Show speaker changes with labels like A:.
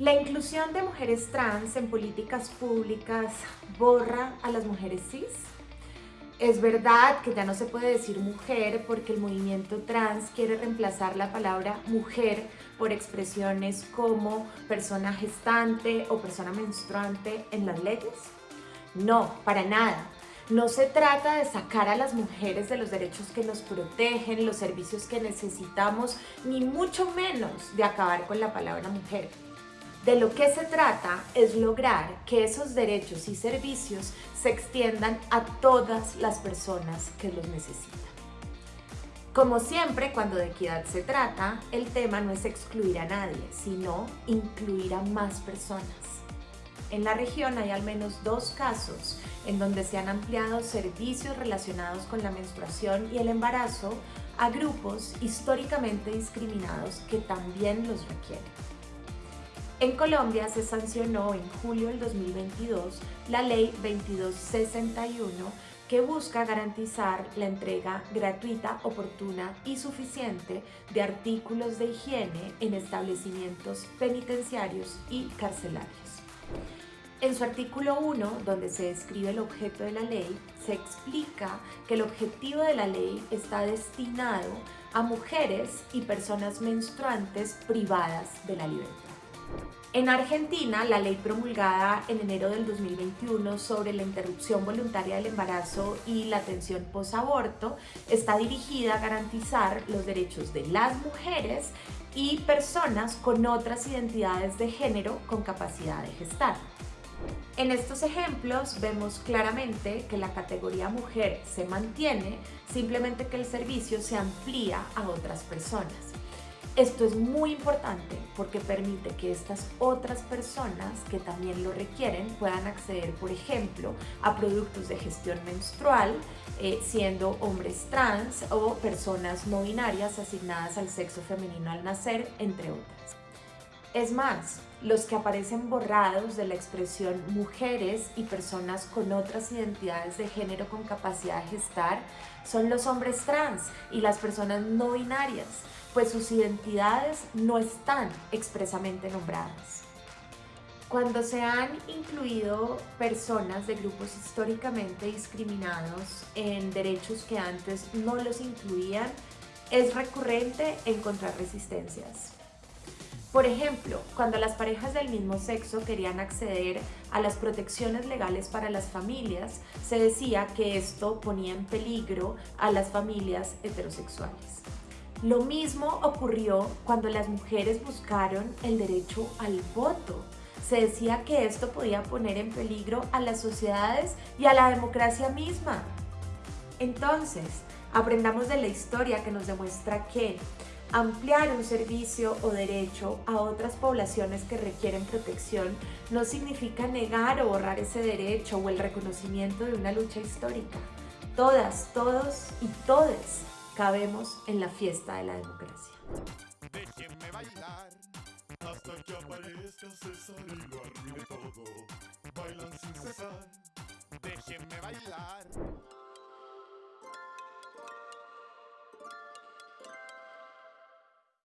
A: La inclusión de mujeres trans en políticas públicas borra a las mujeres cis. Es verdad que ya no se puede decir mujer porque el movimiento trans quiere reemplazar la palabra mujer por expresiones como persona gestante o persona menstruante en las leyes. No, para nada. No se trata de sacar a las mujeres de los derechos que nos protegen, los servicios que necesitamos, ni mucho menos de acabar con la palabra mujer. De lo que se trata es lograr que esos derechos y servicios se extiendan a todas las personas que los necesitan. Como siempre, cuando de equidad se trata, el tema no es excluir a nadie, sino incluir a más personas. En la región hay al menos dos casos en donde se han ampliado servicios relacionados con la menstruación y el embarazo a grupos históricamente discriminados que también los requieren. En Colombia se sancionó en julio del 2022 la Ley 2261 que busca garantizar la entrega gratuita, oportuna y suficiente de artículos de higiene en establecimientos penitenciarios y carcelarios. En su artículo 1, donde se describe el objeto de la ley, se explica que el objetivo de la ley está destinado a mujeres y personas menstruantes privadas de la libertad. En Argentina, la ley promulgada en enero del 2021 sobre la interrupción voluntaria del embarazo y la atención posaborto está dirigida a garantizar los derechos de las mujeres y personas con otras identidades de género con capacidad de gestar. En estos ejemplos vemos claramente que la categoría mujer se mantiene, simplemente que el servicio se amplía a otras personas. Esto es muy importante porque permite que estas otras personas que también lo requieren puedan acceder, por ejemplo, a productos de gestión menstrual, eh, siendo hombres trans o personas no binarias asignadas al sexo femenino al nacer, entre otras. Es más, los que aparecen borrados de la expresión mujeres y personas con otras identidades de género con capacidad de gestar son los hombres trans y las personas no binarias, pues sus identidades no están expresamente nombradas. Cuando se han incluido personas de grupos históricamente discriminados en derechos que antes no los incluían, es recurrente encontrar resistencias. Por ejemplo, cuando las parejas del mismo sexo querían acceder a las protecciones legales para las familias, se decía que esto ponía en peligro a las familias heterosexuales. Lo mismo ocurrió cuando las mujeres buscaron el derecho al voto. Se decía que esto podía poner en peligro a las sociedades y a la democracia misma. Entonces, aprendamos de la historia que nos demuestra que Ampliar un servicio o derecho a otras poblaciones que requieren protección no significa negar o borrar ese derecho o el reconocimiento de una lucha histórica. Todas, todos y todes cabemos en la fiesta de la democracia. Déjenme bailar hasta que aparezca César y lo arruine todo. Bailan sin cesar. Déjenme bailar.